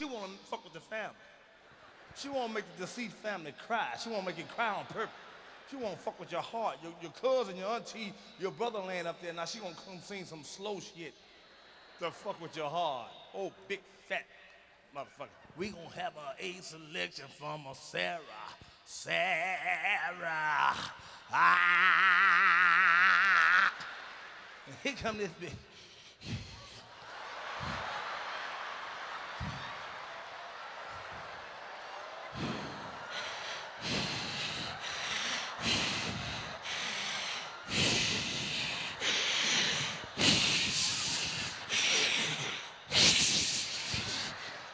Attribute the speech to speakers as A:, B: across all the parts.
A: She wanna fuck with the family. She wanna make the deceased family cry. She wanna make it cry on purpose. She wanna fuck with your heart. Your, your cousin, your auntie, your brother laying up there. Now she gonna come sing some slow shit to fuck with your heart. Oh, big fat motherfucker. We gonna have a A selection from a Sarah. Sarah. Ah. And here come this bitch.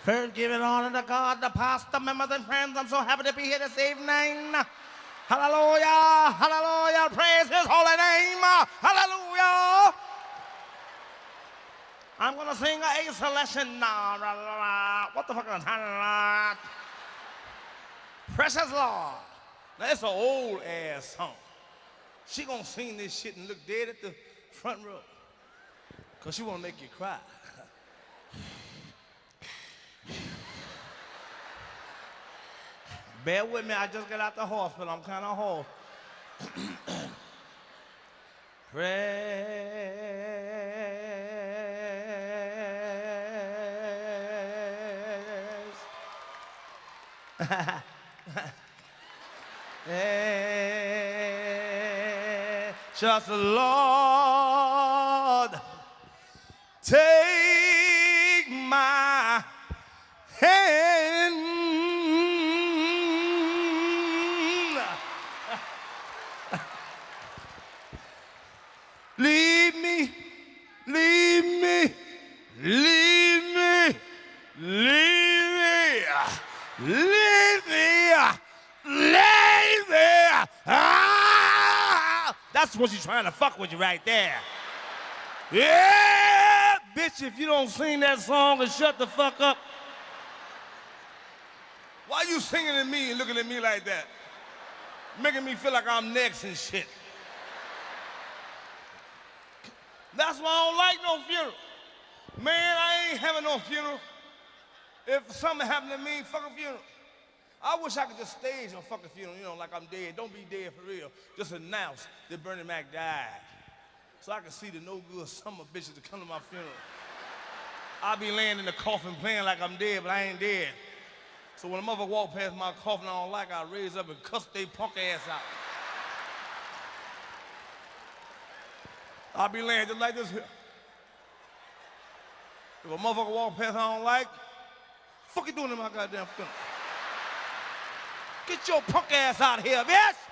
A: First, giving honor to God, the pastor, members, and friends. I'm so happy to be here this evening. Hallelujah, hallelujah, praise his holy name. Hallelujah. I'm gonna sing a selection now. What the fuck is that? Precious Lord. Now, it's an old ass song. She gonna sing this shit and look dead at the front row. Cause she wanna make you cry. Bear with me, I just got out the hospital. I'm kind of hoarse. Praise. Just the Lord, take lead me. Ah! That's what she's trying to fuck with you right there. Yeah, bitch, if you don't sing that song and shut the fuck up. Why you singing at me and looking at me like that? Making me feel like I'm next and shit. That's why I don't like no funeral. Man, I ain't having no funeral. If something happened to me, fuck a funeral. I wish I could just stage a fucking funeral, you know, like I'm dead. Don't be dead for real. Just announce that Bernie Mac died. So I can see the no good summer bitches to come to my funeral. I'll be laying in the coffin playing like I'm dead, but I ain't dead. So when a mother walk past my coffin I don't like, I raise up and cuss they punk ass out. I'll be laying just like this here. If a motherfucker walk past I don't like, fuck you doing in my goddamn funeral? Get your punk ass out of here, bitch!